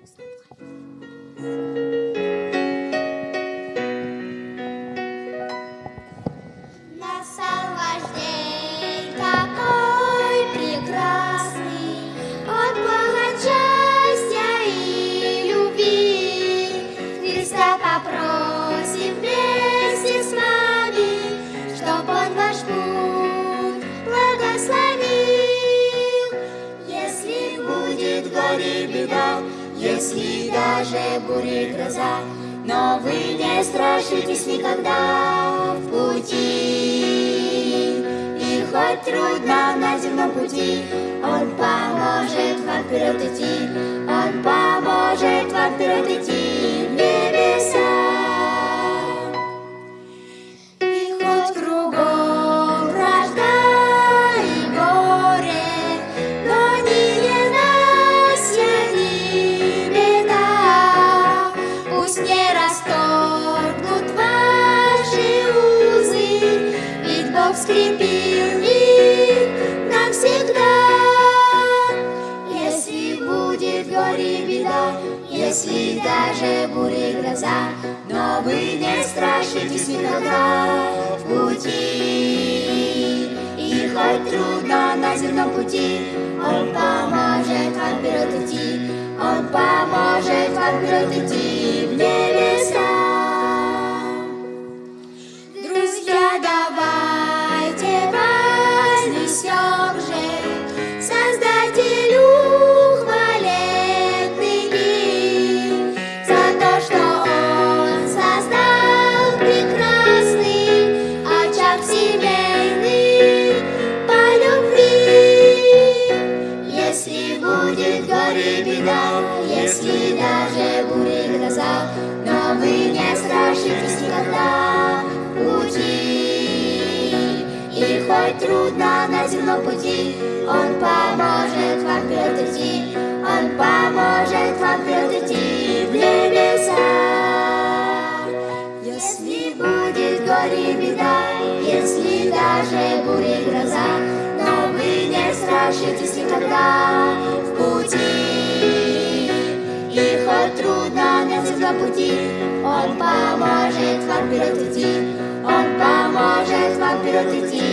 ます。Если даже буря гроза, но вы не страшитесь никогда в пути. И хоть трудно на земном пути, Он поможет вам вперед идти, скрепил их навсегда. Если будет горе беда, если даже буря гроза, но вы не страшитесь никогда в пути. И хоть трудно на земном пути, Он поможет вам вперед идти, Он поможет вам вперед идти беда, если даже буря и гроза, но вы не страшитесь никогда пути. И хоть трудно на земном пути, Он поможет вам вперед идти, Он поможет вам вперед идти в небеса. Если будет горе и беда, если даже буря и гроза, но вы не страшитесь никогда пути, Он поможет вам вперед идти, Он поможет вам вперед идти.